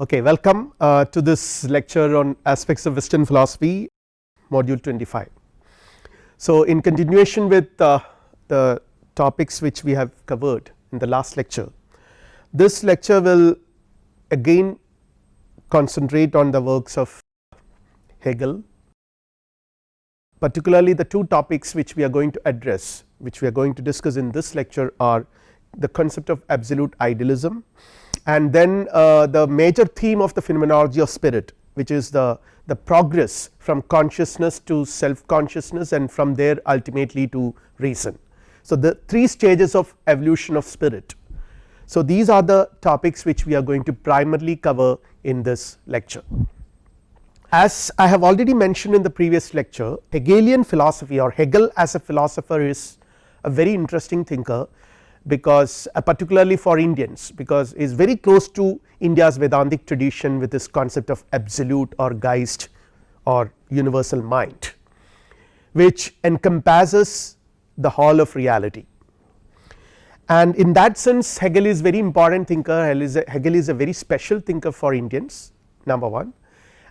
Okay, welcome uh, to this lecture on aspects of western philosophy module 25. So, in continuation with uh, the topics which we have covered in the last lecture, this lecture will again concentrate on the works of Hegel particularly the two topics which we are going to address which we are going to discuss in this lecture are the concept of absolute idealism and then uh, the major theme of the phenomenology of spirit which is the, the progress from consciousness to self consciousness and from there ultimately to reason. So, the three stages of evolution of spirit. So, these are the topics which we are going to primarily cover in this lecture. As I have already mentioned in the previous lecture Hegelian philosophy or Hegel as a philosopher is a very interesting thinker because uh, particularly for Indians because is very close to India's Vedantic tradition with this concept of absolute or Geist or universal mind which encompasses the whole of reality. And in that sense Hegel is very important thinker Hegel is a, Hegel is a very special thinker for Indians number 1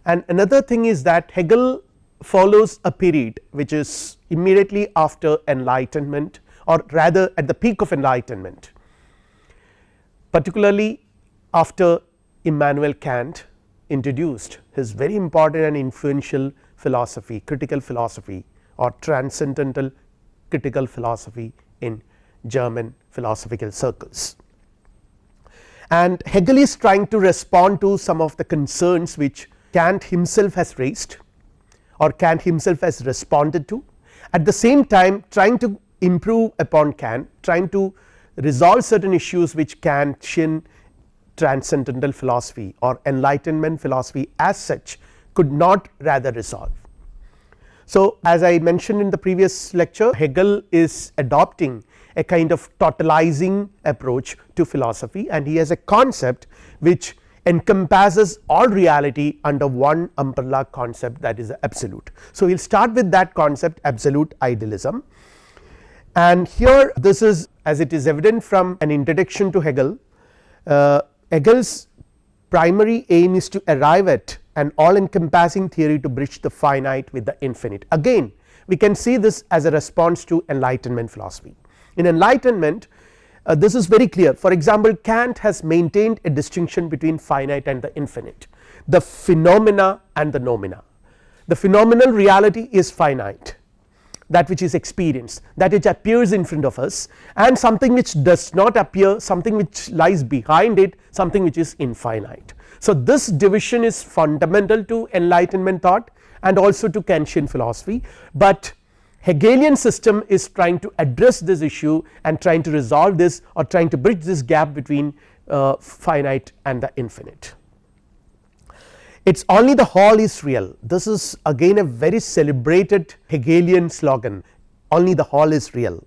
and another thing is that Hegel follows a period which is immediately after enlightenment or rather at the peak of enlightenment particularly after Immanuel Kant introduced his very important and influential philosophy critical philosophy or transcendental critical philosophy in German philosophical circles. And Hegel is trying to respond to some of the concerns which Kant himself has raised or Kant himself has responded to at the same time trying to improve upon Kant trying to resolve certain issues which Kantian transcendental philosophy or enlightenment philosophy as such could not rather resolve. So, as I mentioned in the previous lecture Hegel is adopting a kind of totalizing approach to philosophy and he has a concept which encompasses all reality under one umbrella concept that is absolute. So, we will start with that concept absolute idealism and here this is as it is evident from an introduction to Hegel, uh, Hegel's primary aim is to arrive at an all encompassing theory to bridge the finite with the infinite. Again we can see this as a response to enlightenment philosophy. In enlightenment uh, this is very clear for example Kant has maintained a distinction between finite and the infinite the phenomena and the noumena. The phenomenal reality is finite that which is experienced that which appears in front of us and something which does not appear something which lies behind it something which is infinite. So, this division is fundamental to enlightenment thought and also to Kantian philosophy, but Hegelian system is trying to address this issue and trying to resolve this or trying to bridge this gap between uh, finite and the infinite. It is only the whole is real. This is again a very celebrated Hegelian slogan. Only the whole is real.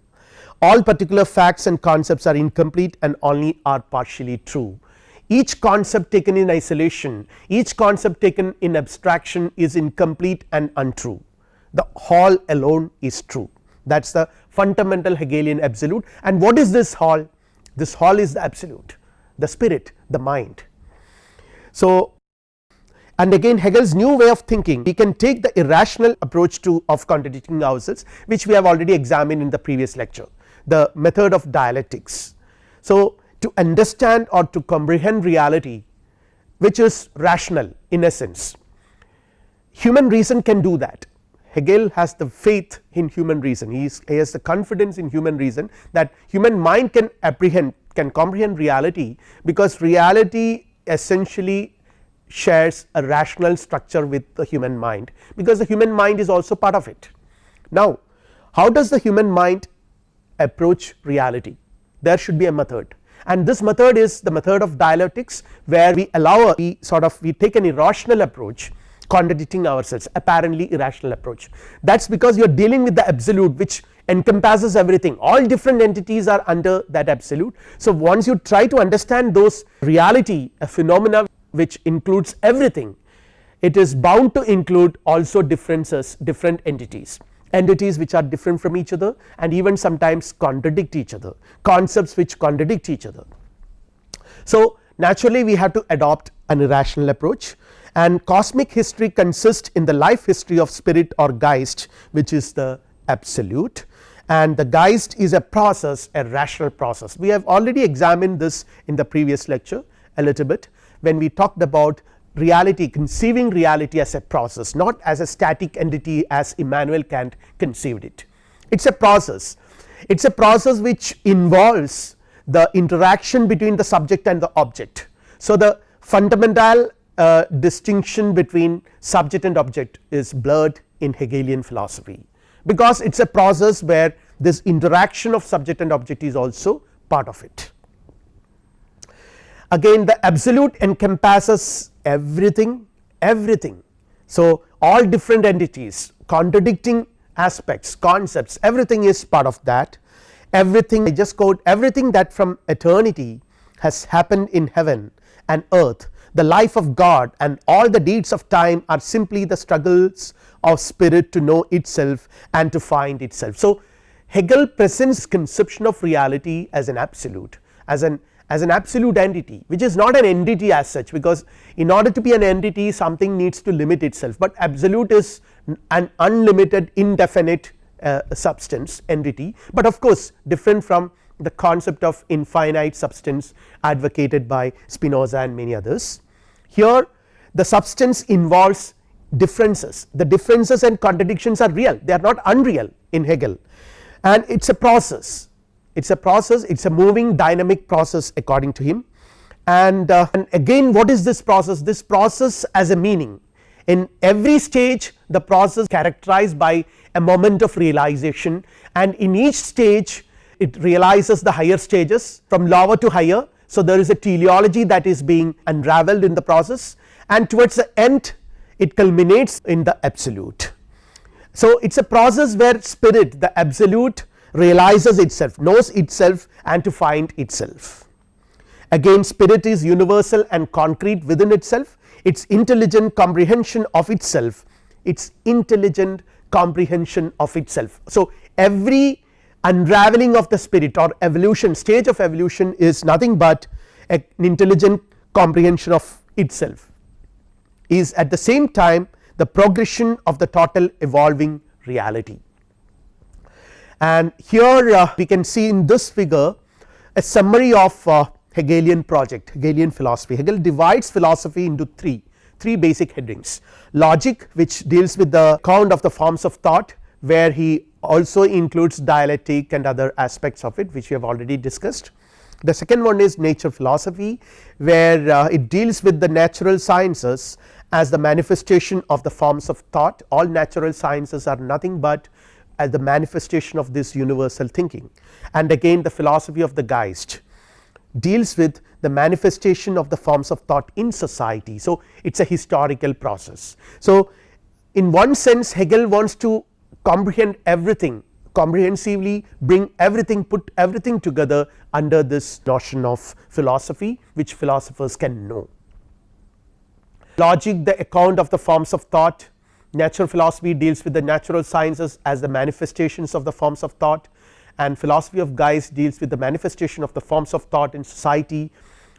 All particular facts and concepts are incomplete and only are partially true. Each concept taken in isolation each concept taken in abstraction is incomplete and untrue. The whole alone is true. That is the fundamental Hegelian absolute. And what is this whole this whole is the absolute the spirit the mind. So, and again Hegel's new way of thinking we can take the irrational approach to of contradicting ourselves which we have already examined in the previous lecture the method of dialectics. So, to understand or to comprehend reality which is rational in essence human reason can do that Hegel has the faith in human reason he, is, he has the confidence in human reason that human mind can apprehend can comprehend reality because reality essentially shares a rational structure with the human mind because the human mind is also part of it. Now how does the human mind approach reality there should be a method and this method is the method of dialectics where we allow a we sort of we take an irrational approach contradicting ourselves apparently irrational approach that is because you are dealing with the absolute which encompasses everything all different entities are under that absolute. So once you try to understand those reality a phenomena which includes everything. It is bound to include also differences different entities. Entities which are different from each other and even sometimes contradict each other. Concepts which contradict each other. So naturally we have to adopt an irrational approach. And cosmic history consists in the life history of spirit or Geist which is the absolute. And the Geist is a process a rational process. We have already examined this in the previous lecture a little bit when we talked about reality conceiving reality as a process not as a static entity as Immanuel Kant conceived it. It is a process it is a process which involves the interaction between the subject and the object. So, the fundamental uh, distinction between subject and object is blurred in Hegelian philosophy because it is a process where this interaction of subject and object is also part of it. Again the absolute encompasses everything everything. So, all different entities contradicting aspects concepts everything is part of that everything I just quote everything that from eternity has happened in heaven and earth the life of God and all the deeds of time are simply the struggles of spirit to know itself and to find itself. So, Hegel presents conception of reality as an absolute as an as an absolute entity which is not an entity as such because in order to be an entity something needs to limit itself, but absolute is an unlimited indefinite uh, substance entity, but of course different from the concept of infinite substance advocated by Spinoza and many others. Here the substance involves differences. The differences and contradictions are real. They are not unreal in Hegel. And it is a process it is a process it is a moving dynamic process according to him. And, uh, and again what is this process? This process as a meaning. In every stage the process characterized by a moment of realization. And in each stage it realizes the higher stages from lower to higher. So, there is a teleology that is being unraveled in the process. And towards the end it culminates in the absolute. So, it is a process where spirit the absolute realizes itself knows itself and to find itself. Again spirit is universal and concrete within itself its intelligent comprehension of itself its intelligent comprehension of itself. So, every unraveling of the spirit or evolution stage of evolution is nothing but an intelligent comprehension of itself is at the same time the progression of the total evolving reality. And here uh, we can see in this figure a summary of uh, Hegelian project Hegelian philosophy. Hegel divides philosophy into three three basic headings logic which deals with the count of the forms of thought where he also includes dialectic and other aspects of it which we have already discussed. The second one is nature philosophy where uh, it deals with the natural sciences as the manifestation of the forms of thought all natural sciences are nothing but as the manifestation of this universal thinking and again the philosophy of the Geist deals with the manifestation of the forms of thought in society. So, it is a historical process. So, in one sense Hegel wants to comprehend everything comprehensively bring everything put everything together under this notion of philosophy which philosophers can know. Logic the account of the forms of thought natural philosophy deals with the natural sciences as the manifestations of the forms of thought and philosophy of Geist deals with the manifestation of the forms of thought in society.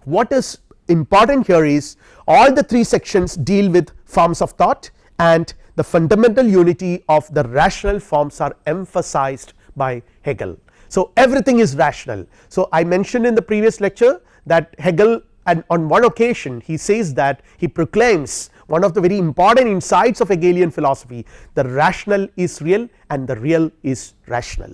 What is important here is all the three sections deal with forms of thought and the fundamental unity of the rational forms are emphasized by Hegel. So, everything is rational. So, I mentioned in the previous lecture that Hegel and on one occasion he says that he proclaims one of the very important insights of Hegelian philosophy. The rational is real and the real is rational.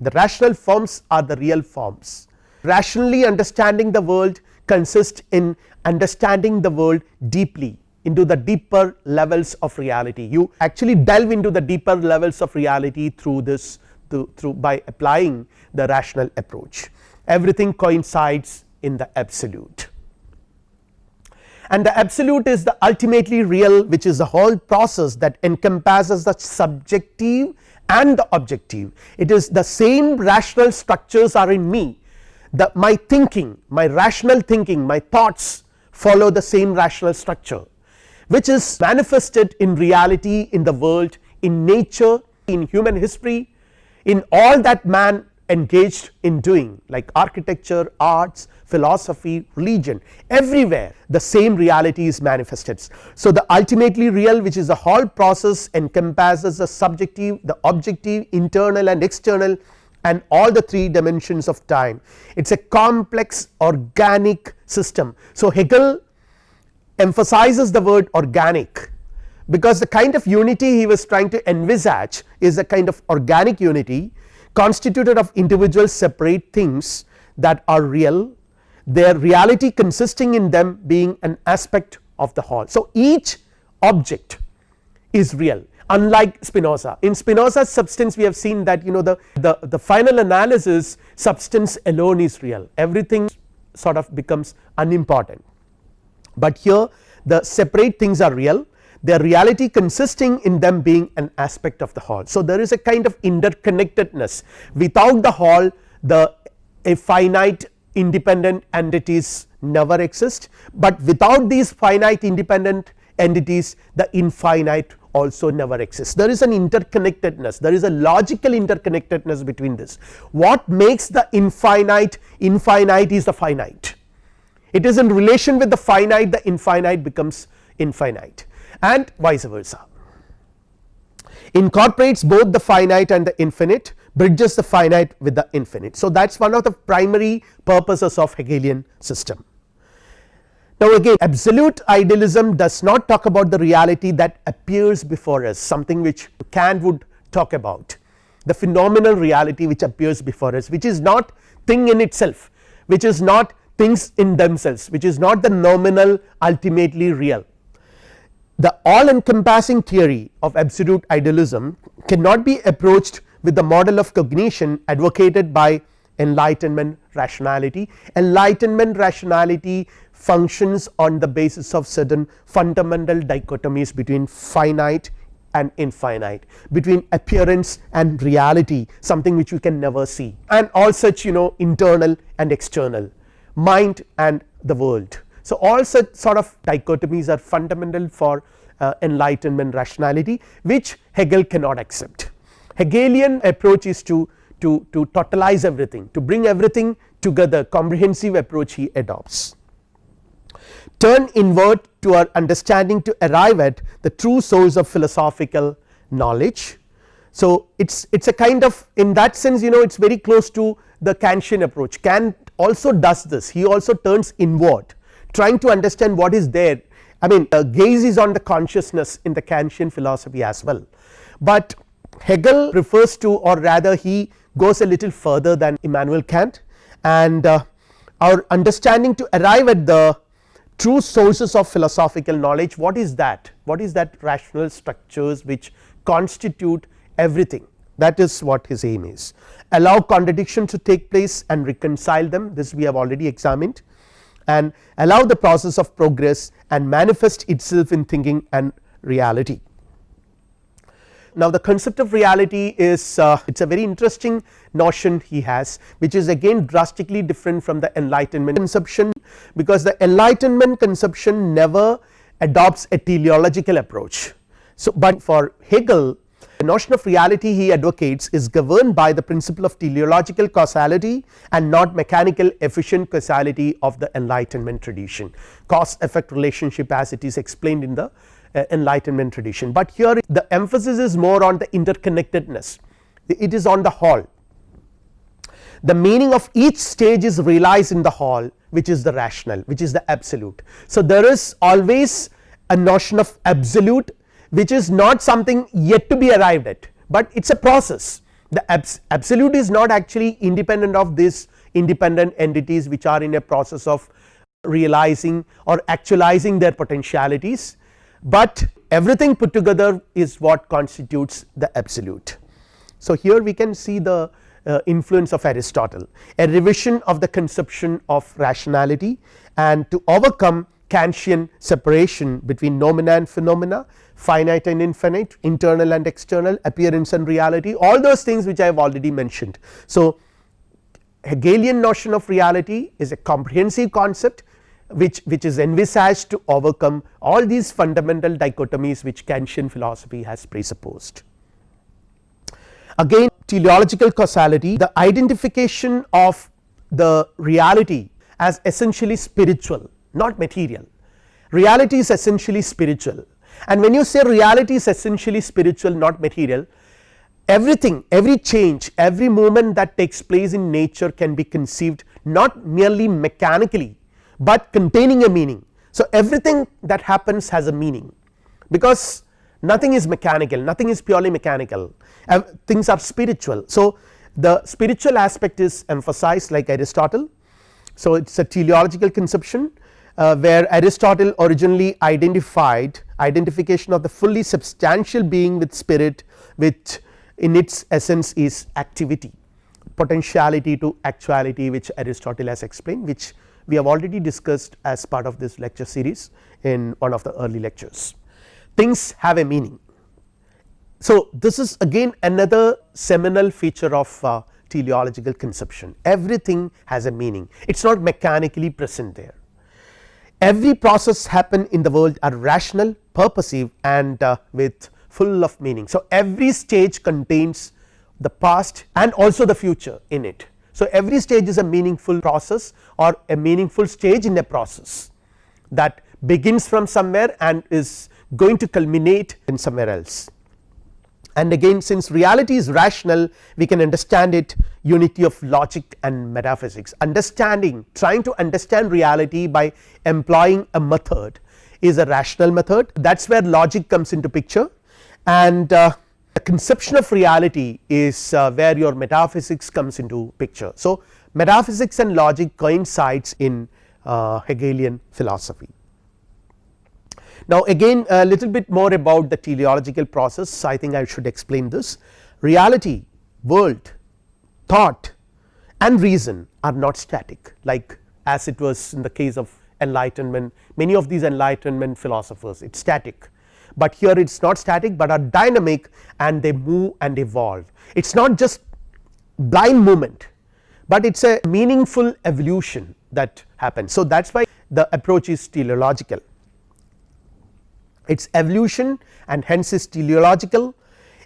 The rational forms are the real forms. Rationally understanding the world consists in understanding the world deeply into the deeper levels of reality. You actually delve into the deeper levels of reality through this through, through by applying the rational approach. Everything coincides in the absolute and the absolute is the ultimately real which is the whole process that encompasses the subjective and the objective. It is the same rational structures are in me. The my thinking my rational thinking my thoughts follow the same rational structure which is manifested in reality in the world in nature in human history in all that man engaged in doing like architecture arts philosophy, religion everywhere the same reality is manifested. So, the ultimately real which is the whole process encompasses the subjective, the objective, internal and external and all the three dimensions of time. It is a complex organic system. So, Hegel emphasizes the word organic because the kind of unity he was trying to envisage is a kind of organic unity constituted of individual separate things that are real their reality consisting in them being an aspect of the whole. So, each object is real unlike Spinoza. In Spinoza's substance we have seen that you know the, the, the final analysis substance alone is real everything sort of becomes unimportant, but here the separate things are real their reality consisting in them being an aspect of the whole. So, there is a kind of interconnectedness without the whole the a finite independent entities never exist, but without these finite independent entities the infinite also never exists. There is an interconnectedness. There is a logical interconnectedness between this. What makes the infinite infinite is the finite. It is in relation with the finite the infinite becomes infinite and vice versa. Incorporates both the finite and the infinite bridges the finite with the infinite. So, that is one of the primary purposes of Hegelian system. Now, again absolute idealism does not talk about the reality that appears before us something which Kant would talk about the phenomenal reality which appears before us which is not thing in itself which is not things in themselves which is not the noumenal ultimately real the all encompassing theory of absolute idealism cannot be approached with the model of cognition advocated by enlightenment rationality. Enlightenment rationality functions on the basis of certain fundamental dichotomies between finite and infinite between appearance and reality something which we can never see and all such you know internal and external mind and the world. So, all such sort of dichotomies are fundamental for uh, enlightenment rationality which Hegel cannot accept. Hegelian approach is to, to, to totalize everything to bring everything together comprehensive approach he adopts. Turn inward to our understanding to arrive at the true source of philosophical knowledge. So, it is it is a kind of in that sense you know it is very close to the Kantian approach Kant also does this he also turns inward trying to understand what is there I mean uh, gaze is on the consciousness in the Kantian philosophy as well, but Hegel refers to or rather he goes a little further than Immanuel Kant and uh, our understanding to arrive at the true sources of philosophical knowledge what is that? What is that rational structures which constitute everything? That is what his aim is. Allow contradiction to take place and reconcile them. This we have already examined. And allow the process of progress and manifest itself in thinking and reality. Now, the concept of reality is uh, it is a very interesting notion he has which is again drastically different from the enlightenment conception because the enlightenment conception never adopts a teleological approach. So, but for Hegel the notion of reality he advocates is governed by the principle of teleological causality and not mechanical efficient causality of the enlightenment tradition cause effect relationship as it is explained in the Uh, enlightenment tradition, but here the emphasis is more on the interconnectedness. It is on the whole the meaning of each stage is realized in the whole which is the rational which is the absolute. So, there is always a notion of absolute which is not something yet to be arrived at, but it is a process. The abs absolute is not actually independent of these independent entities which are in a process of realizing or actualizing their potentialities, but everything put together is what constitutes the absolute. So, here we can see the uh, influence of Aristotle a revision of the conception of rationality and to overcome Kantian separation between noumena and phenomena finite and infinite internal and external appearance and reality all those things which I have already mentioned. So, Hegelian notion of reality is a comprehensive concept which, which is envisaged to overcome all these fundamental dichotomies which Kantian philosophy has presupposed. Again teleological causality the identification of the reality as essentially spiritual not material reality is essentially spiritual and when you say reality is essentially spiritual not material everything every change every movement that takes place in nature can be conceived not merely mechanically, but containing a meaning. So, everything that happens has a meaning because nothing is mechanical nothing is purely mechanical things are spiritual. So, the spiritual aspect is emphasized like Aristotle. So, it is a teleological conception uh, where Aristotle originally identified identification of the fully substantial being with spirit which in its essence is activity potentiality to actuality which Aristotle has explained which we have already discussed as part of this lecture series in one of the early lectures. Things have a meaning. So, this is again another seminal feature of uh, teleological conception everything has a meaning it is not mechanically present there. Every process happen in the world are rational purposive and uh, with full of meaning. So, every stage contains the past and also the future in it. So, every stage is a meaningful process or a meaningful stage in a process that begins from somewhere and is going to culminate in somewhere else. And again since reality is rational we can understand it unity of logic and metaphysics. Understanding trying to understand reality by employing a method is a rational method. That is where logic comes into picture. And uh, the conception of reality is uh, where your metaphysics comes into picture. So, metaphysics and logic coincides in uh, Hegelian philosophy. Now, again a little bit more about the teleological process I think I should explain this reality, world, thought and reason are not static like as it was in the case of enlightenment many of these enlightenment philosophers it is static but here it is not static, but are dynamic and they move and evolve. It is not just blind movement, but it is a meaningful evolution that happens. So, that is why the approach is teleological it is evolution and hence is teleological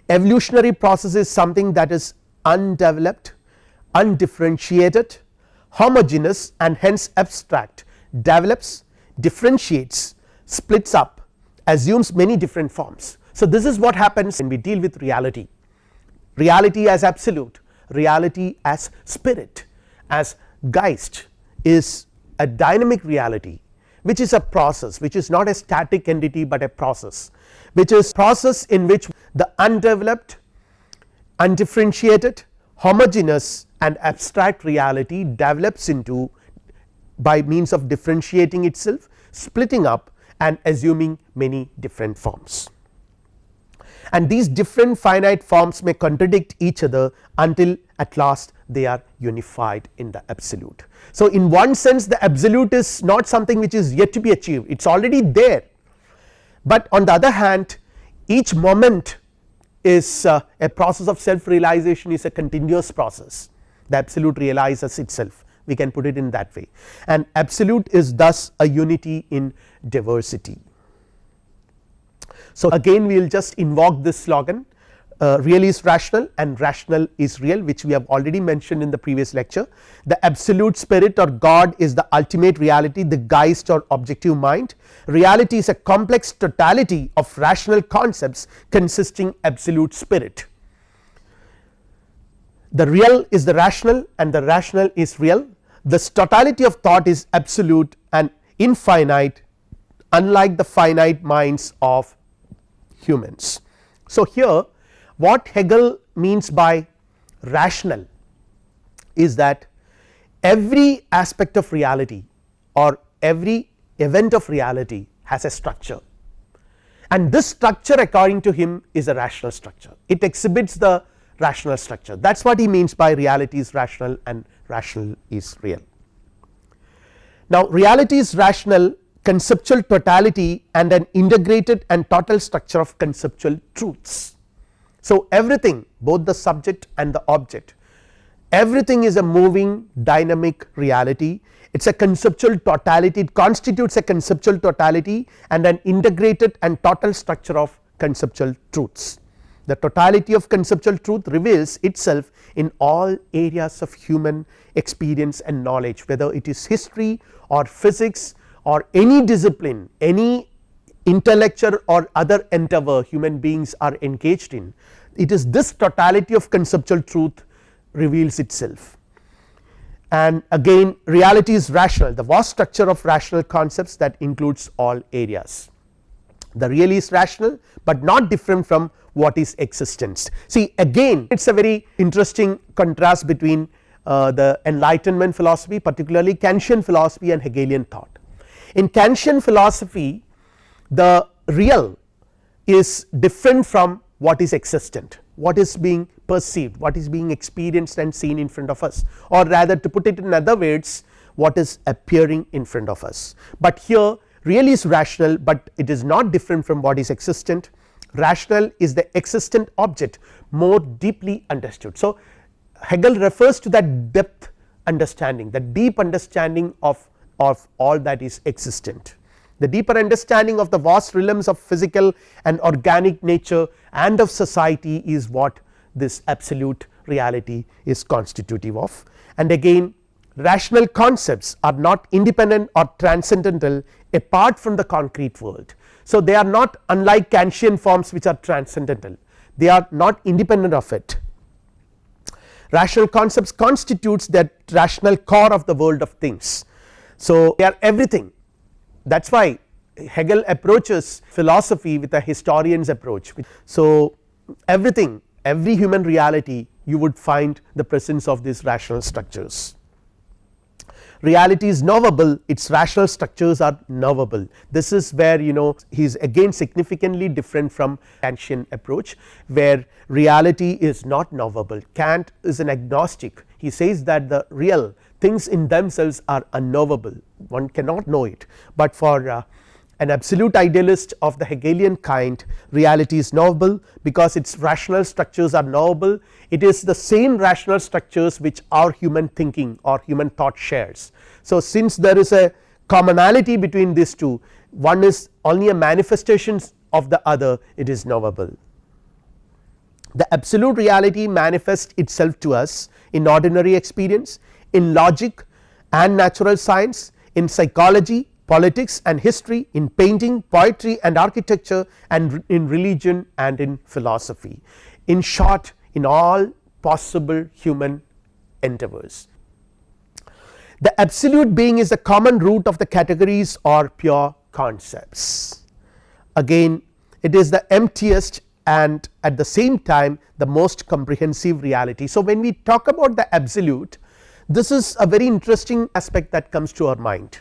evolutionary process is something that is undeveloped undifferentiated homogeneous and hence abstract develops differentiates splits up assumes many different forms. So, this is what happens when we deal with reality, reality as absolute, reality as spirit, as Geist is a dynamic reality which is a process which is not a static entity, but a process which is process in which the undeveloped, undifferentiated, homogeneous and abstract reality develops into by means of differentiating itself, splitting up and assuming many different forms. And these different finite forms may contradict each other until at last they are unified in the absolute. So, in one sense the absolute is not something which is yet to be achieved it is already there, but on the other hand each moment is uh, a process of self realization is a continuous process the absolute realizes itself we can put it in that way and absolute is thus a unity in diversity. So, again we will just invoke this slogan uh, real is rational and rational is real which we have already mentioned in the previous lecture. The absolute spirit or God is the ultimate reality the Geist or objective mind reality is a complex totality of rational concepts consisting absolute spirit. The real is the rational and the rational is real. The totality of thought is absolute and infinite unlike the finite minds of humans. So, here what Hegel means by rational is that every aspect of reality or every event of reality has a structure. And this structure according to him is a rational structure. It exhibits the rational structure that is what he means by reality is rational and rational is real. Now, reality is rational conceptual totality and an integrated and total structure of conceptual truths. So, everything both the subject and the object everything is a moving dynamic reality it is a conceptual totality it constitutes a conceptual totality and an integrated and total structure of conceptual truths the totality of conceptual truth reveals itself in all areas of human experience and knowledge whether it is history or physics or any discipline any intellectual or other endeavor human beings are engaged in. It is this totality of conceptual truth reveals itself. And again reality is rational. The vast structure of rational concepts that includes all areas the real is rational but not different from what is existence. See again it is a very interesting contrast between uh, the enlightenment philosophy particularly Kantian philosophy and Hegelian thought. In Kantian philosophy the real is different from what is existent what is being perceived what is being experienced and seen in front of us or rather to put it in other words what is appearing in front of us. But here real is rational, but it is not different from what is existent rational is the existent object more deeply understood. So, Hegel refers to that depth understanding the deep understanding of, of all that is existent. The deeper understanding of the vast realms of physical and organic nature and of society is what this absolute reality is constitutive of and again rational concepts are not independent or transcendental apart from the concrete world. So, they are not unlike Kantian forms which are transcendental they are not independent of it. Rational concepts constitutes that rational core of the world of things. So, they are everything that is why Hegel approaches philosophy with a historian's approach. So, everything every human reality you would find the presence of these rational structures reality is knowable its rational structures are knowable. This is where you know he is again significantly different from Kantian approach where reality is not knowable. Kant is an agnostic. He says that the real things in themselves are unknowable. One cannot know it. But for uh, an absolute idealist of the Hegelian kind reality is knowable because its rational structures are knowable it is the same rational structures which our human thinking or human thought shares. So, since there is a commonality between these two one is only a manifestation of the other it is knowable. The absolute reality manifests itself to us in ordinary experience in logic and natural science in psychology politics and history in painting poetry and architecture and in religion and in philosophy in short in all possible human endeavors. The absolute being is the common root of the categories or pure concepts again it is the emptiest and at the same time the most comprehensive reality. So, when we talk about the absolute this is a very interesting aspect that comes to our mind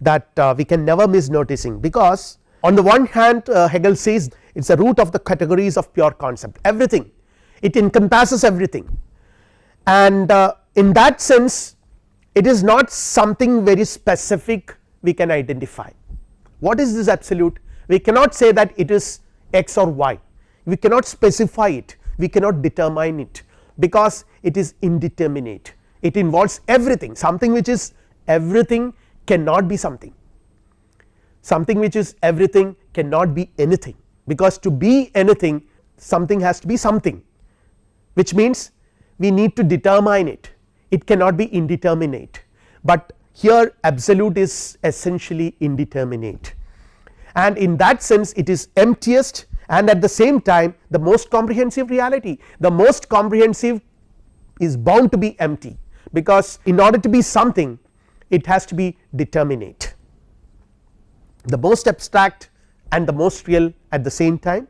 that uh, we can never miss noticing because on the one hand uh, Hegel says it is a root of the categories of pure concept everything. It encompasses everything. And uh, in that sense it is not something very specific we can identify. What is this absolute? We cannot say that it is x or y, we cannot specify it, we cannot determine it because it is indeterminate, it involves everything something which is everything cannot be something, something which is everything cannot be anything. Because to be anything something has to be something. Which means we need to determine it. It cannot be indeterminate, but here absolute is essentially indeterminate. And in that sense it is emptiest and at the same time the most comprehensive reality. The most comprehensive is bound to be empty. Because in order to be something it has to be determinate the most abstract and the most real at the same time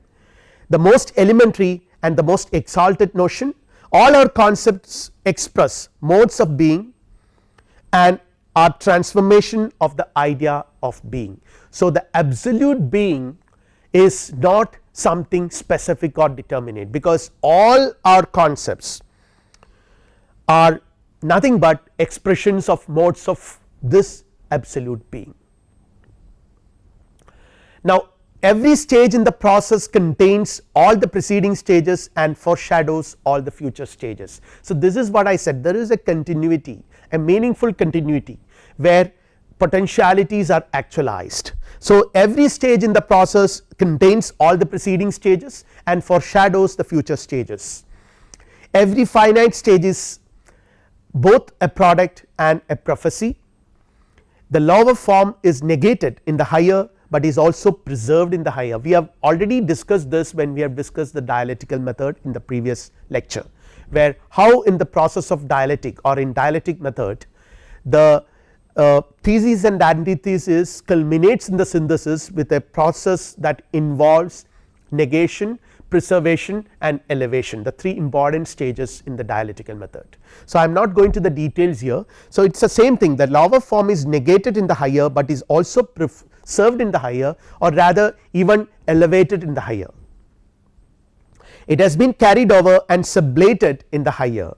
the most elementary and the most exalted notion all our concepts express modes of being and are transformation of the idea of being. So, the absolute being is not something specific or determinate because all our concepts are nothing but expressions of modes of this absolute being. Now, every stage in the process contains all the preceding stages and foreshadows all the future stages. So, this is what I said there is a continuity a meaningful continuity where potentialities are actualized. So, every stage in the process contains all the preceding stages and foreshadows the future stages. Every finite stage is both a product and a prophecy. The of form is negated in the higher, but is also preserved in the higher. We have already discussed this when we have discussed the dialectical method in the previous lecture, where how in the process of dialectic or in dialectic method the uh, thesis and antithesis culminates in the synthesis with a process that involves negation, preservation and elevation the three important stages in the dialectical method. So, I am not going to the details here. So, it is the same thing the of form is negated in the higher, but is also preserved in the higher or rather even elevated in the higher. It has been carried over and sublated in the higher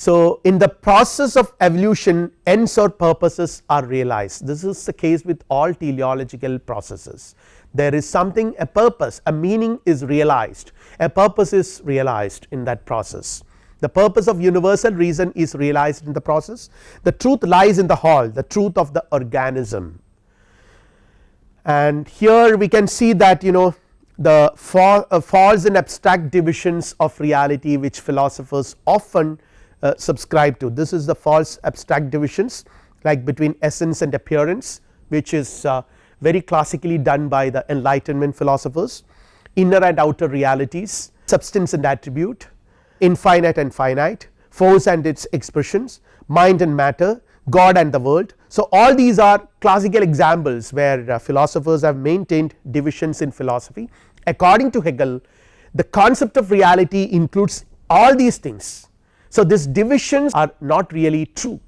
so, in the process of evolution ends or purposes are realized this is the case with all teleological processes there is something a purpose a meaning is realized. A purpose is realized in that process. The purpose of universal reason is realized in the process. The truth lies in the whole the truth of the organism. And here we can see that you know the uh, false and abstract divisions of reality which philosophers often uh, subscribe to. This is the false abstract divisions like between essence and appearance which is uh, very classically done by the enlightenment philosophers inner and outer realities substance and attribute infinite and finite force and its expressions mind and matter God and the world. So, all these are classical examples where uh, philosophers have maintained divisions in philosophy according to Hegel the concept of reality includes all these things so, these divisions are not really true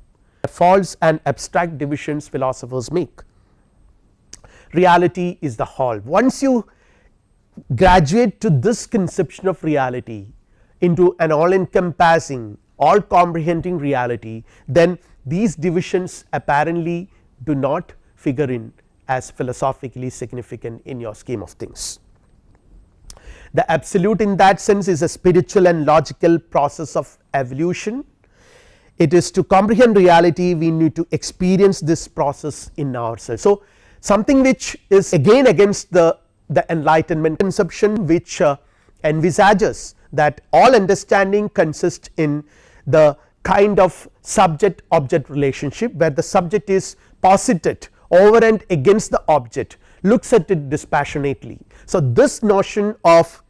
false and abstract divisions philosophers make. Reality is the whole once you graduate to this conception of reality into an all encompassing all comprehending reality then these divisions apparently do not figure in as philosophically significant in your scheme of things. The absolute in that sense is a spiritual and logical process of evolution. It is to comprehend reality we need to experience this process in ourselves. So, something which is again against the, the enlightenment conception which uh, envisages that all understanding consists in the kind of subject object relationship where the subject is posited over and against the object looks at it dispassionately. So, this notion of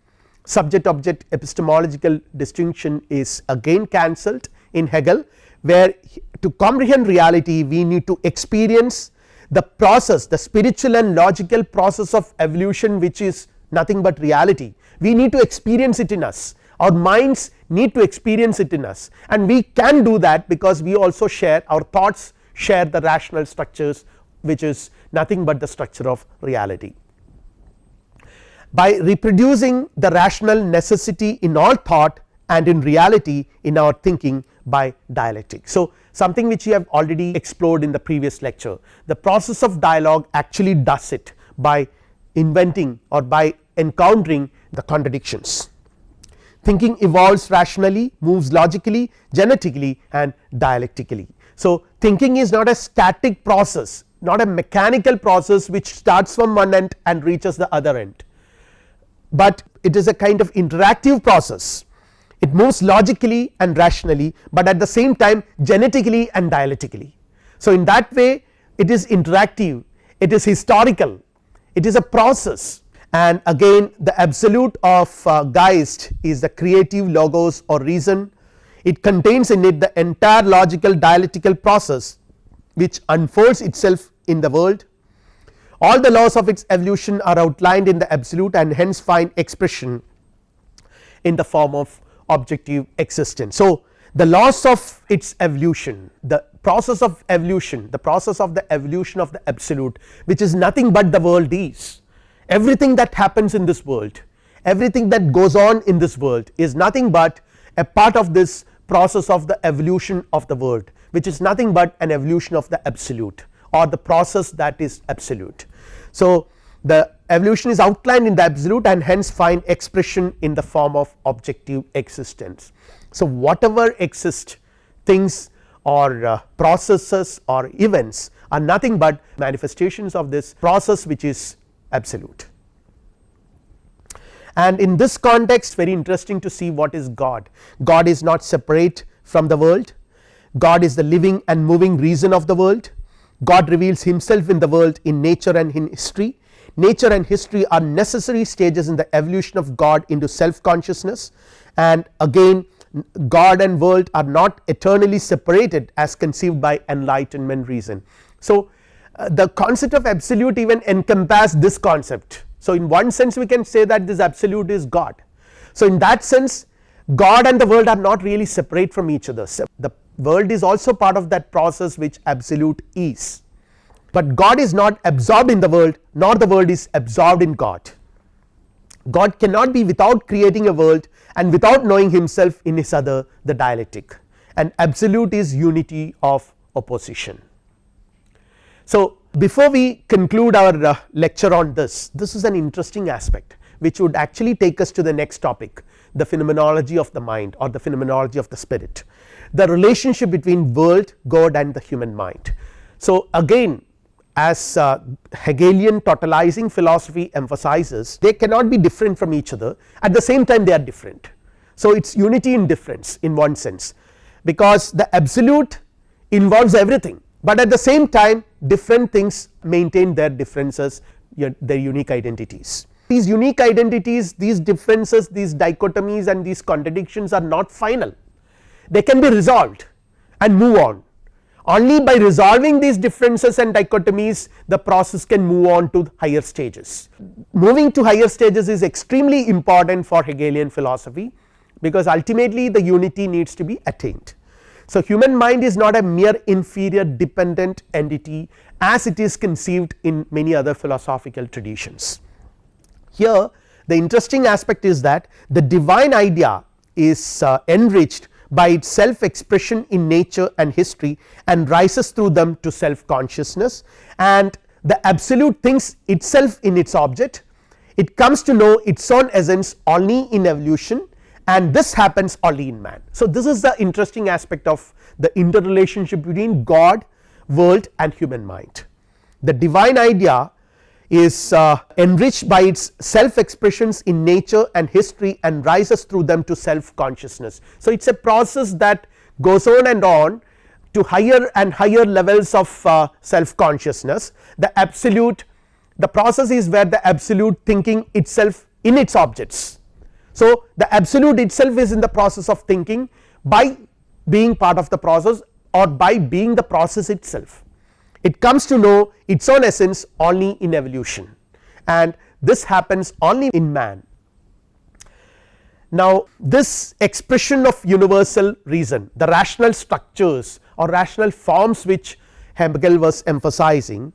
subject object epistemological distinction is again cancelled in Hegel where to comprehend reality we need to experience the process the spiritual and logical process of evolution which is nothing but reality. We need to experience it in us. Our minds need to experience it in us. And we can do that because we also share our thoughts share the rational structures which is nothing but the structure of reality. By reproducing the rational necessity in all thought and in reality in our thinking by dialectic. So, something which we have already explored in the previous lecture the process of dialogue actually does it by inventing or by encountering the contradictions. Thinking evolves rationally moves logically genetically and dialectically. So, thinking is not a static process not a mechanical process which starts from one end and reaches the other end but it is a kind of interactive process it moves logically and rationally, but at the same time genetically and dialectically. So, in that way it is interactive it is historical it is a process. And again the absolute of uh, Geist is the creative logos or reason. It contains in it the entire logical dialectical process which unfolds itself in the world. All the laws of its evolution are outlined in the absolute and hence find expression in the form of objective existence. So, the laws of its evolution the process of evolution the process of the evolution of the absolute which is nothing but the world is everything that happens in this world everything that goes on in this world is nothing but a part of this process of the evolution of the world which is nothing but an evolution of the absolute or the process that is absolute. So, the evolution is outlined in the absolute and hence find expression in the form of objective existence. So, whatever exist things or uh, processes or events are nothing but manifestations of this process which is absolute. And in this context very interesting to see what is God, God is not separate from the world, God is the living and moving reason of the world, God reveals himself in the world in nature and in history, nature and history are necessary stages in the evolution of God into self consciousness and again God and world are not eternally separated as conceived by enlightenment reason. So, uh, the concept of absolute even encompass this concept. So, in one sense we can say that this absolute is God. So, in that sense God and the world are not really separate from each other, so the world is also part of that process which absolute is, but God is not absorbed in the world nor the world is absorbed in God. God cannot be without creating a world and without knowing himself in his other the dialectic and absolute is unity of opposition. So, before we conclude our uh, lecture on this, this is an interesting aspect which would actually take us to the next topic the phenomenology of the mind or the phenomenology of the spirit, the relationship between world, God and the human mind. So, again as uh, Hegelian totalizing philosophy emphasizes they cannot be different from each other at the same time they are different. So, it is unity in difference in one sense because the absolute involves everything, but at the same time different things maintain their differences their unique identities. These unique identities these differences these dichotomies and these contradictions are not final they can be resolved and move on only by resolving these differences and dichotomies the process can move on to higher stages. Moving to higher stages is extremely important for Hegelian philosophy because ultimately the unity needs to be attained. So, human mind is not a mere inferior dependent entity as it is conceived in many other philosophical traditions. Here the interesting aspect is that the divine idea is uh, enriched by its self expression in nature and history and rises through them to self consciousness and the absolute thinks itself in its object it comes to know its own essence only in evolution and this happens only in man. So, this is the interesting aspect of the interrelationship between God world and human mind. The divine idea is uh, enriched by its self expressions in nature and history and rises through them to self consciousness. So, it is a process that goes on and on to higher and higher levels of uh, self consciousness the absolute the process is where the absolute thinking itself in its objects. So, the absolute itself is in the process of thinking by being part of the process or by being the process itself it comes to know its own essence only in evolution and this happens only in man. Now this expression of universal reason the rational structures or rational forms which Hegel was emphasizing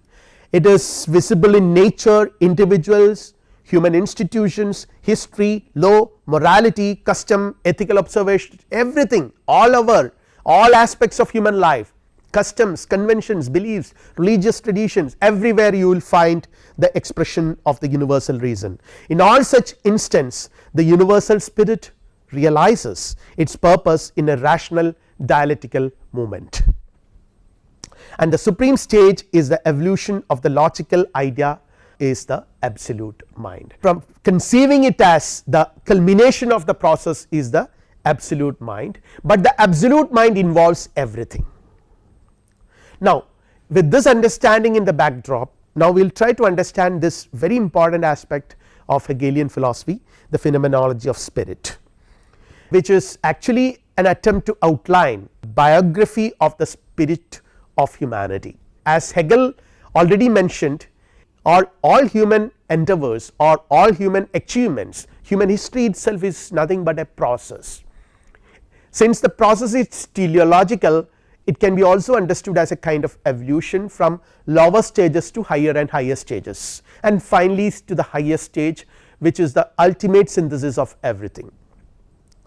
it is visible in nature individuals human institutions history law morality custom ethical observation everything all over all aspects of human life customs, conventions, beliefs, religious traditions everywhere you will find the expression of the universal reason. In all such instance the universal spirit realizes its purpose in a rational dialectical movement and the supreme stage is the evolution of the logical idea is the absolute mind. From conceiving it as the culmination of the process is the absolute mind, but the absolute mind involves everything now with this understanding in the backdrop now we will try to understand this very important aspect of Hegelian philosophy the phenomenology of spirit which is actually an attempt to outline biography of the spirit of humanity. As Hegel already mentioned all, all human endeavors or all human achievements human history itself is nothing but a process. Since the process is teleological it can be also understood as a kind of evolution from lower stages to higher and higher stages and finally to the highest stage which is the ultimate synthesis of everything.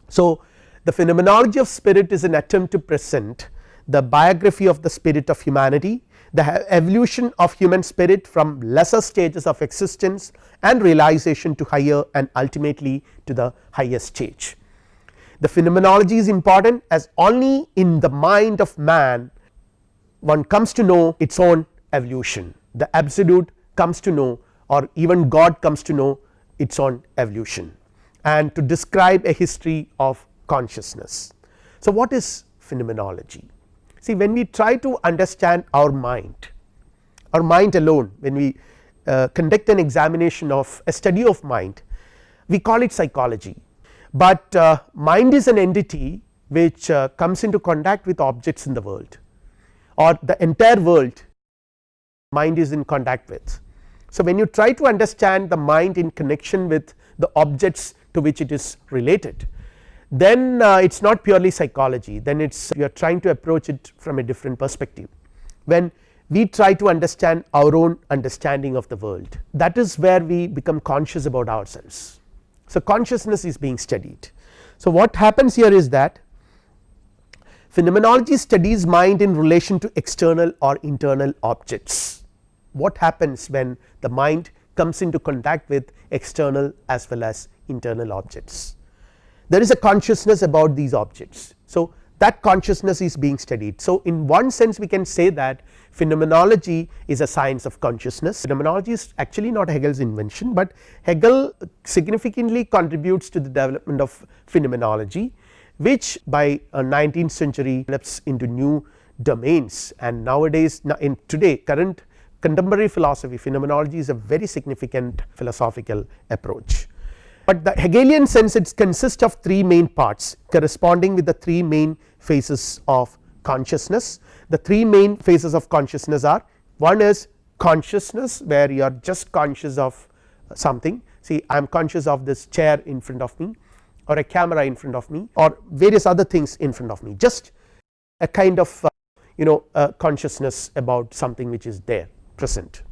So, the phenomenology of spirit is an attempt to present the biography of the spirit of humanity the evolution of human spirit from lesser stages of existence and realization to higher and ultimately to the highest stage. The phenomenology is important as only in the mind of man one comes to know its own evolution the absolute comes to know or even God comes to know its own evolution and to describe a history of consciousness. So, what is phenomenology? See when we try to understand our mind, our mind alone when we uh, conduct an examination of a study of mind we call it psychology, but uh, mind is an entity which uh, comes into contact with objects in the world or the entire world mind is in contact with. So, when you try to understand the mind in connection with the objects to which it is related then uh, it is not purely psychology then it is you are trying to approach it from a different perspective. When we try to understand our own understanding of the world that is where we become conscious about ourselves. So, consciousness is being studied. So, what happens here is that phenomenology studies mind in relation to external or internal objects. What happens when the mind comes into contact with external as well as internal objects there is a consciousness about these objects. So, that consciousness is being studied. So, in one sense we can say that phenomenology is a science of consciousness. Phenomenology is actually not Hegel's invention, but Hegel significantly contributes to the development of phenomenology which by 19th century develops into new domains. And nowadays in today current contemporary philosophy phenomenology is a very significant philosophical approach. But the Hegelian sense it consists of three main parts corresponding with the three main phases of consciousness. The three main phases of consciousness are. One is consciousness where you are just conscious of something. See I am conscious of this chair in front of me or a camera in front of me or various other things in front of me. Just a kind of uh, you know uh, consciousness about something which is there present.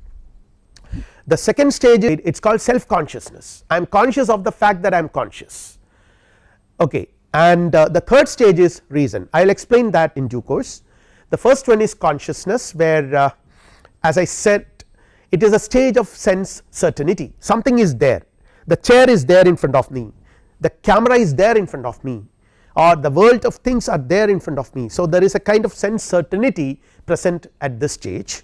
The second stage it is called self consciousness I am conscious of the fact that I am conscious. Okay and uh, the third stage is reason. I will explain that in due course. The first one is consciousness where uh, as I said it is a stage of sense certainty. Something is there. The chair is there in front of me. The camera is there in front of me. Or the world of things are there in front of me. So, there is a kind of sense certainty present at this stage.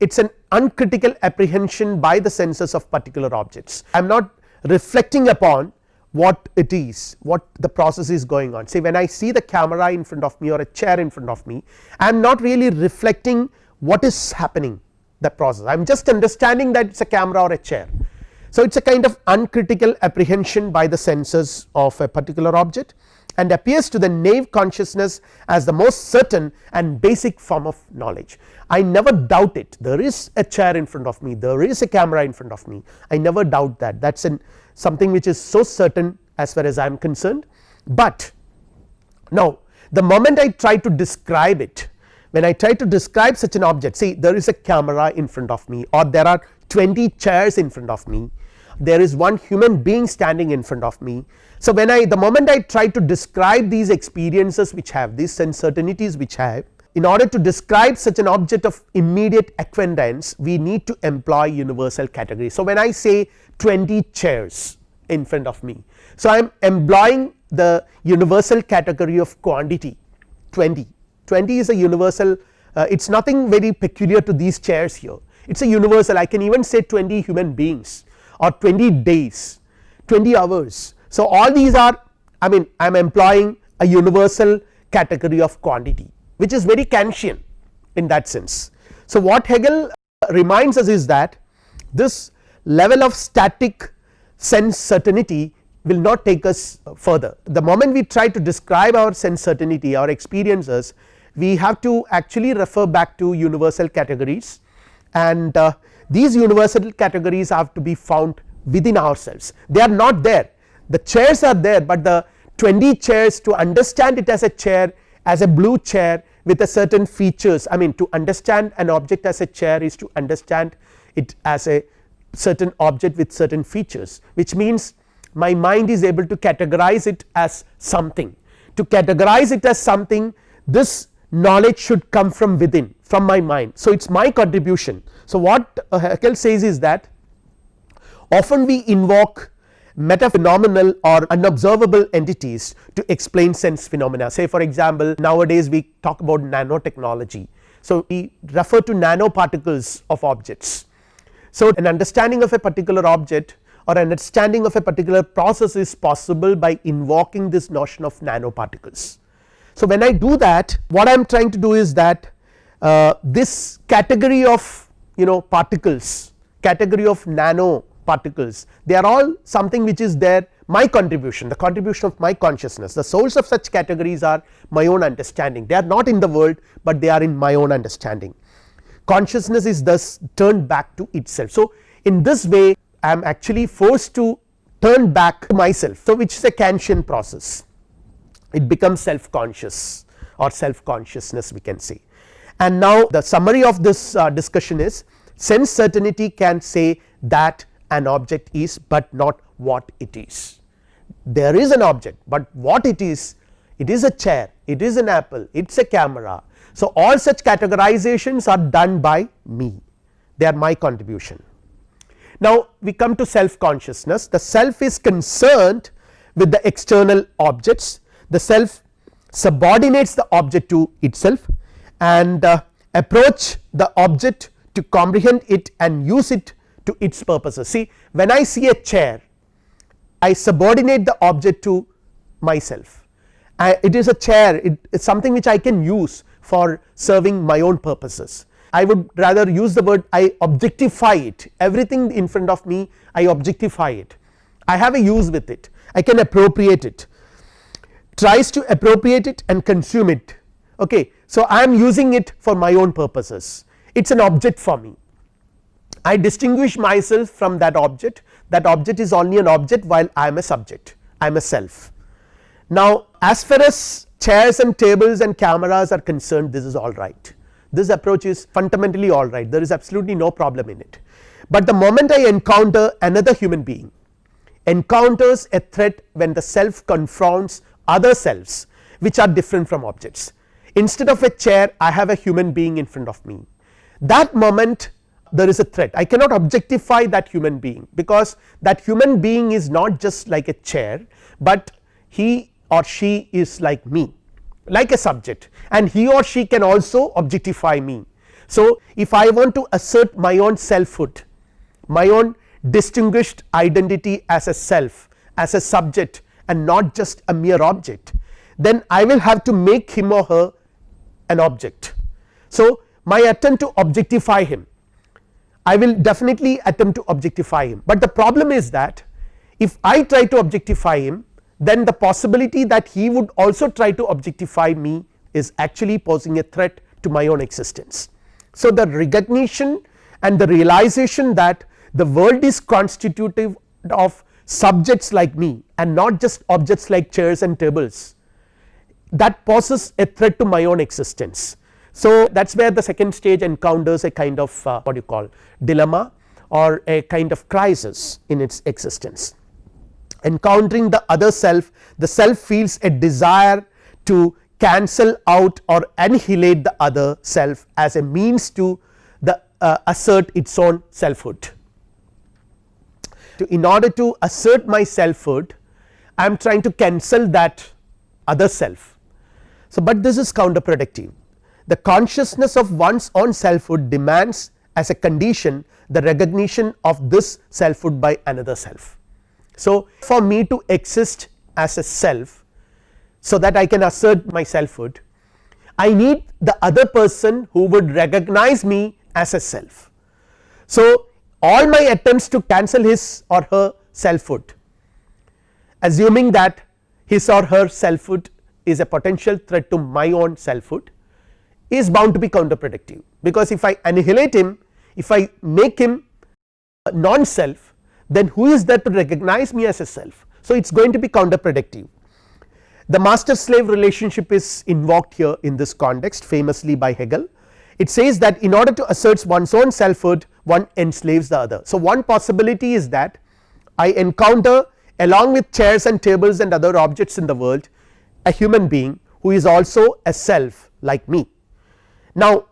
It is an uncritical apprehension by the senses of particular objects. I am not reflecting upon what it is what the process is going on. Say when I see the camera in front of me or a chair in front of me I am not really reflecting what is happening the process. I am just understanding that it is a camera or a chair. So, it is a kind of uncritical apprehension by the senses of a particular object and appears to the naive consciousness as the most certain and basic form of knowledge. I never doubt it. There is a chair in front of me. There is a camera in front of me. I never doubt that. That is something which is so certain as far as I am concerned, but now the moment I try to describe it when I try to describe such an object see there is a camera in front of me or there are 20 chairs in front of me there is one human being standing in front of me. So, when I the moment I try to describe these experiences which have these uncertainties which have in order to describe such an object of immediate acquaintance we need to employ universal categories. So, when I say 20 chairs in front of me. So, I am employing the universal category of quantity 20 20 is a universal uh, it is nothing very peculiar to these chairs here it is a universal I can even say 20 human beings or 20 days 20 hours. So, all these are I mean I am employing a universal category of quantity which is very Kantian in that sense. So, what Hegel reminds us is that this level of static sense certainty will not take us further the moment we try to describe our sense certainty our experiences we have to actually refer back to universal categories and uh, these universal categories have to be found within ourselves they are not there the chairs are there, but the 20 chairs to understand it as a chair as a blue chair with a certain features I mean to understand an object as a chair is to understand it as a certain object with certain features which means my mind is able to categorize it as something to categorize it as something this knowledge should come from within from my mind. So, it is my contribution. So, what Hegel says is that often we invoke metaphenomenal or unobservable entities to explain sense phenomena say for example nowadays we talk about nanotechnology. So, we refer to nanoparticles of objects. So, an understanding of a particular object or an understanding of a particular process is possible by invoking this notion of nanoparticles. So, when I do that what I am trying to do is that uh, this category of you know particles category of nano particles. They are all something which is there my contribution the contribution of my consciousness. The source of such categories are my own understanding. They are not in the world, but they are in my own understanding. Consciousness is thus turned back to itself. So, in this way I am actually forced to turn back to myself. So which is a Kantian process. It becomes self conscious or self consciousness we can say. And now the summary of this uh, discussion is sense certainty can say that an object is but not what it is. There is an object, but what it is it is a chair, it is an apple, it is a camera. So, all such categorizations are done by me they are my contribution. Now, we come to self consciousness the self is concerned with the external objects the self subordinates the object to itself and uh, approach the object to comprehend it and use it to its purposes. See when I see a chair I subordinate the object to myself. I, it is a chair. It is something which I can use for serving my own purposes. I would rather use the word I objectify it. Everything in front of me I objectify it. I have a use with it. I can appropriate it. Tries to appropriate it and consume it okay. So, I am using it for my own purposes. It is an object for me. I distinguish myself from that object. That object is only an object while I am a subject. I am a self. Now, as far as chairs and tables and cameras are concerned this is all right. This approach is fundamentally all right. There is absolutely no problem in it, but the moment I encounter another human being encounters a threat when the self confronts other selves which are different from objects instead of a chair I have a human being in front of me. That moment there is a threat. I cannot objectify that human being because that human being is not just like a chair, but he or she is like me like a subject. And he or she can also objectify me. So, if I want to assert my own selfhood my own distinguished identity as a self as a subject and not just a mere object then I will have to make him or her an object. So, my attempt to objectify him I will definitely attempt to objectify him, but the problem is that if I try to objectify him then the possibility that he would also try to objectify me is actually posing a threat to my own existence. So, the recognition and the realization that the world is constitutive of subjects like me and not just objects like chairs and tables that poses a threat to my own existence so, that is where the second stage encounters a kind of uh, what you call dilemma or a kind of crisis in its existence. Encountering the other self the self feels a desire to cancel out or annihilate the other self as a means to the uh, assert its own selfhood. To in order to assert my selfhood I am trying to cancel that other self. So, but this is counterproductive the consciousness of one's own selfhood demands as a condition the recognition of this selfhood by another self. So, for me to exist as a self so that I can assert my selfhood I need the other person who would recognize me as a self. So, all my attempts to cancel his or her selfhood assuming that his or her selfhood is a potential threat to my own selfhood is bound to be counterproductive because if I annihilate him if I make him non self then who is there to recognize me as a self. So, it is going to be counterproductive. The master slave relationship is invoked here in this context famously by Hegel it says that in order to assert one's own selfhood one enslaves the other. So, one possibility is that I encounter along with chairs and tables and other objects in the world a human being who is also a self like me now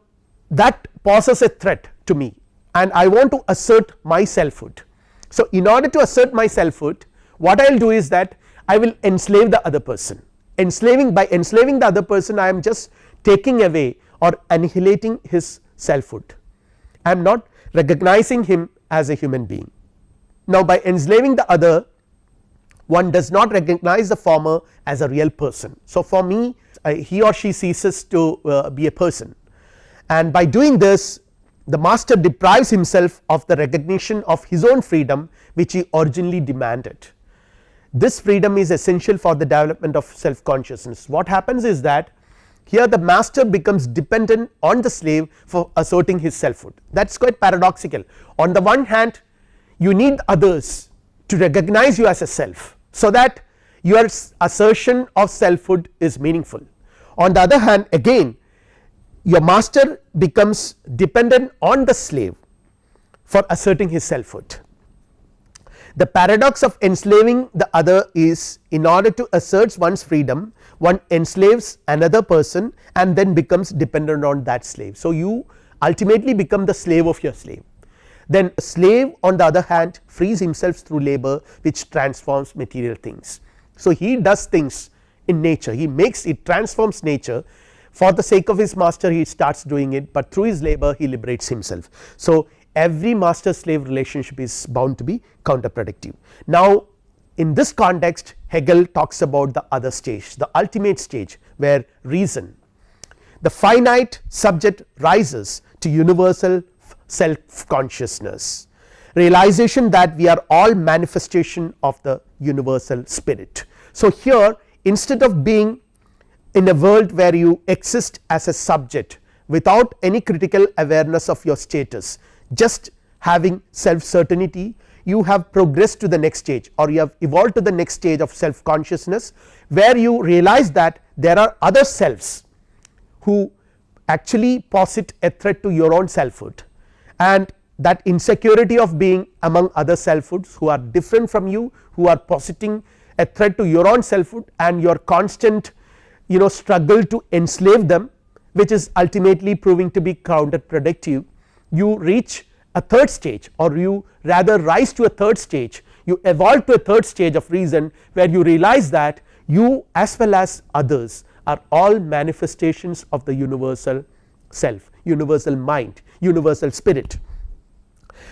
that poses a threat to me and I want to assert my selfhood. So in order to assert my selfhood what I will do is that I will enslave the other person enslaving by enslaving the other person I am just taking away or annihilating his selfhood. I am not recognizing him as a human being. Now, by enslaving the other one does not recognize the former as a real person. So, for me he or she ceases to uh, be a person and by doing this the master deprives himself of the recognition of his own freedom which he originally demanded. This freedom is essential for the development of self consciousness. What happens is that here the master becomes dependent on the slave for asserting his selfhood that is quite paradoxical. On the one hand you need others to recognize you as a self so that your assertion of selfhood is meaningful. On the other hand again your master becomes dependent on the slave for asserting his selfhood. The paradox of enslaving the other is in order to assert one's freedom one enslaves another person and then becomes dependent on that slave. So, you ultimately become the slave of your slave then a slave on the other hand frees himself through labor which transforms material things. So, he does things in nature he makes it transforms nature for the sake of his master he starts doing it, but through his labor he liberates himself. So, every master slave relationship is bound to be counterproductive. Now, in this context Hegel talks about the other stage the ultimate stage where reason the finite subject rises to universal self consciousness realization that we are all manifestation of the universal spirit. So, here instead of being in a world where you exist as a subject without any critical awareness of your status just having self certainty you have progressed to the next stage or you have evolved to the next stage of self consciousness where you realize that there are other selves who actually posit a threat to your own selfhood and that insecurity of being among other selfhoods who are different from you who are positing a threat to your own selfhood and your constant you know struggle to enslave them which is ultimately proving to be counterproductive. You reach a third stage or you rather rise to a third stage. You evolve to a third stage of reason where you realize that you as well as others are all manifestations of the universal self universal mind universal spirit.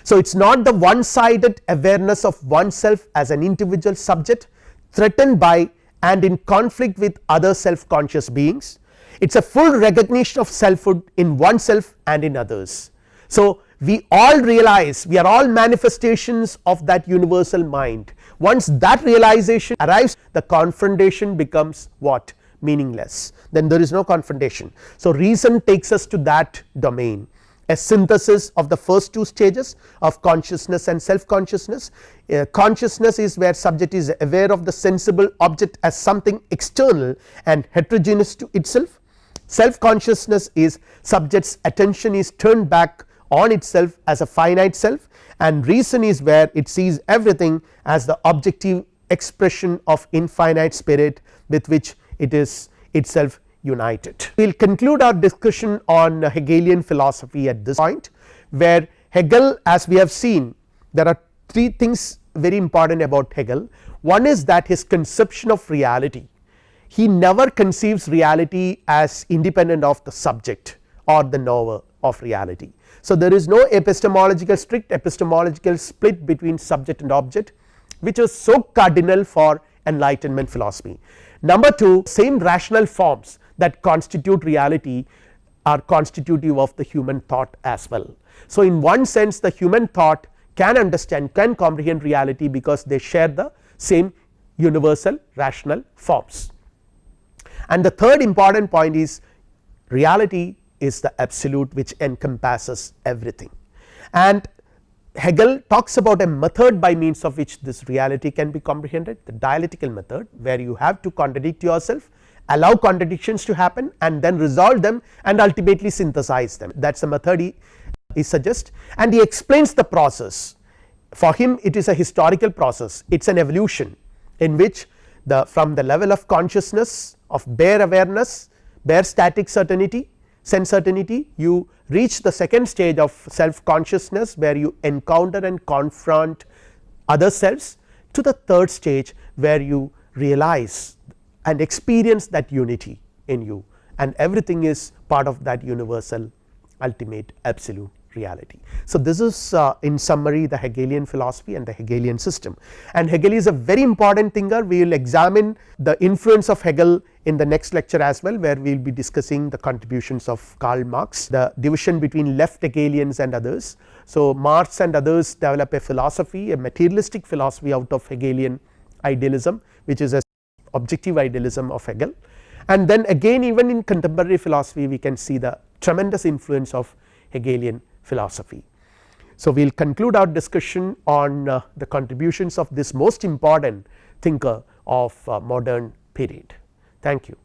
So, it is not the one sided awareness of oneself as an individual subject threatened by and in conflict with other self conscious beings it is a full recognition of selfhood in oneself and in others. So, we all realize we are all manifestations of that universal mind once that realization arrives the confrontation becomes what meaningless then there is no confrontation. So, reason takes us to that domain a synthesis of the first two stages of consciousness and self consciousness. Uh, consciousness is where subject is aware of the sensible object as something external and heterogeneous to itself. Self consciousness is subject's attention is turned back on itself as a finite self and reason is where it sees everything as the objective expression of infinite spirit with which it is itself united. We will conclude our discussion on Hegelian philosophy at this point where Hegel as we have seen there are three things very important about Hegel one is that his conception of reality he never conceives reality as independent of the subject or the knower of reality. So, there is no epistemological strict epistemological split between subject and object which is so cardinal for enlightenment philosophy. Number 2 same rational forms that constitute reality are constitutive of the human thought as well. So, in one sense the human thought can understand can comprehend reality because they share the same universal rational forms. And the third important point is reality is the absolute which encompasses everything and Hegel talks about a method by means of which this reality can be comprehended the dialectical method where you have to contradict yourself allow contradictions to happen and then resolve them and ultimately synthesize them. That is the method he, he suggests. And he explains the process. For him it is a historical process. It is an evolution in which the from the level of consciousness of bare awareness bare static certainty sense certainty you reach the second stage of self consciousness where you encounter and confront other selves to the third stage where you realize and experience that unity in you and everything is part of that universal ultimate absolute reality. So, this is uh, in summary the Hegelian philosophy and the Hegelian system and Hegel is a very important thinker we will examine the influence of Hegel in the next lecture as well where we will be discussing the contributions of Karl Marx the division between left Hegelians and others. So, Marx and others develop a philosophy a materialistic philosophy out of Hegelian idealism which is a objective idealism of Hegel and then again even in contemporary philosophy we can see the tremendous influence of Hegelian philosophy. So, we will conclude our discussion on uh, the contributions of this most important thinker of uh, modern period. Thank you.